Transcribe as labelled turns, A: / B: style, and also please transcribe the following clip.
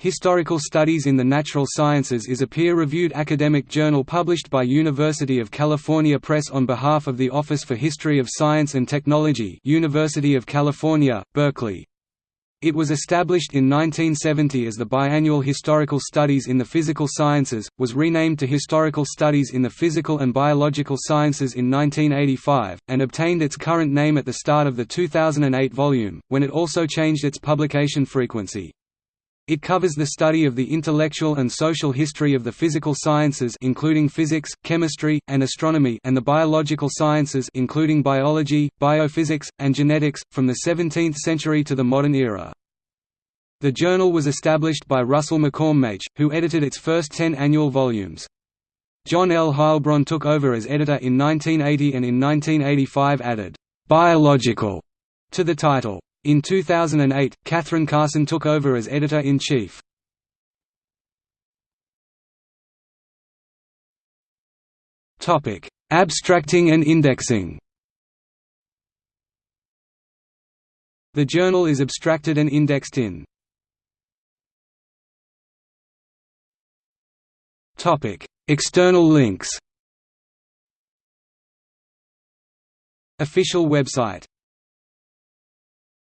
A: Historical Studies in the Natural Sciences is a peer-reviewed academic journal published by University of California Press on behalf of the Office for History of Science and Technology University of California, Berkeley. It was established in 1970 as the biannual Historical Studies in the Physical Sciences, was renamed to Historical Studies in the Physical and Biological Sciences in 1985, and obtained its current name at the start of the 2008 volume, when it also changed its publication frequency. It covers the study of the intellectual and social history of the physical sciences including physics, chemistry, and astronomy and the biological sciences including biology, biophysics, and genetics, from the 17th century to the modern era. The journal was established by Russell McCormmach, who edited its first ten annual volumes. John L. Heilbron took over as editor in 1980 and in 1985 added, "'biological' to the title. In 2008, Cathryn Carson took over as editor-in-chief. Abstracting and indexing. The journal is abstracted and indexed in. External links. Official website